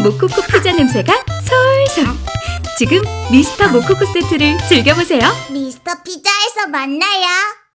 고소한 모코코 피자 냄새가 솔솔. 지금 미스터 모코코 세트를 즐겨보세요. 미스터 피자에서 만나요.